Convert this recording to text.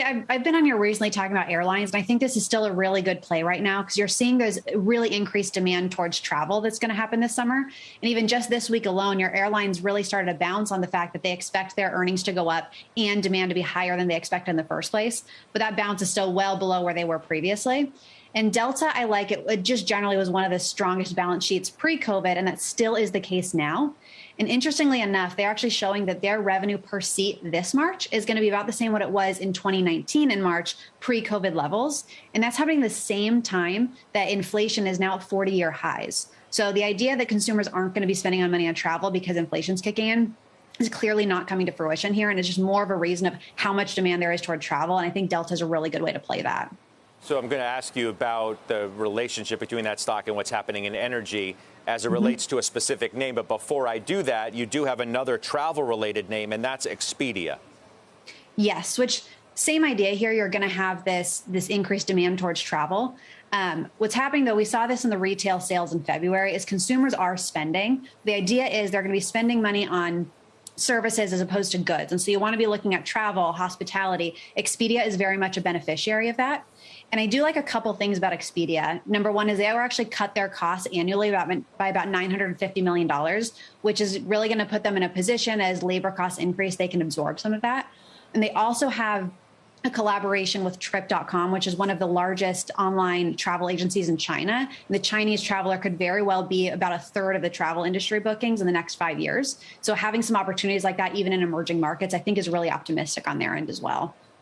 I've, I've been on here recently talking about airlines, and I think this is still a really good play right now because you're seeing there's really increased demand towards travel that's going to happen this summer. And even just this week alone, your airlines really started to bounce on the fact that they expect their earnings to go up and demand to be higher than they expect in the first place. But that bounce is still well below where they were previously. And Delta, I like it. It just generally was one of the strongest balance sheets pre COVID, and that still is the case now. And interestingly enough, they're actually showing that their revenue per seat this March is going to be about the same what it was in 2019 in March, pre COVID levels. And that's happening the same time that inflation is now at 40 year highs. So the idea that consumers aren't going to be spending on money on travel because inflation's kicking in is clearly not coming to fruition here. And it's just more of a reason of how much demand there is toward travel. And I think Delta is a really good way to play that. So I'm going to ask you about the relationship between that stock and what's happening in energy as it mm-hmm. relates to a specific name. But before I do that, you do have another travel related name, and that's Expedia. Yes, which same idea here. You're going to have this this increased demand towards travel. Um, what's happening though, we saw this in the retail sales in February, is consumers are spending. The idea is they're going to be spending money on services as opposed to goods. And so you want to be looking at travel, hospitality. Expedia is very much a beneficiary of that. And I do like a couple things about Expedia. Number one is they were actually cut their costs annually by about $950 million, which is really going to put them in a position as labor costs increase, they can absorb some of that. And they also have a collaboration with trip.com, which is one of the largest online travel agencies in China. And the Chinese traveler could very well be about a third of the travel industry bookings in the next five years. So having some opportunities like that, even in emerging markets, I think is really optimistic on their end as well.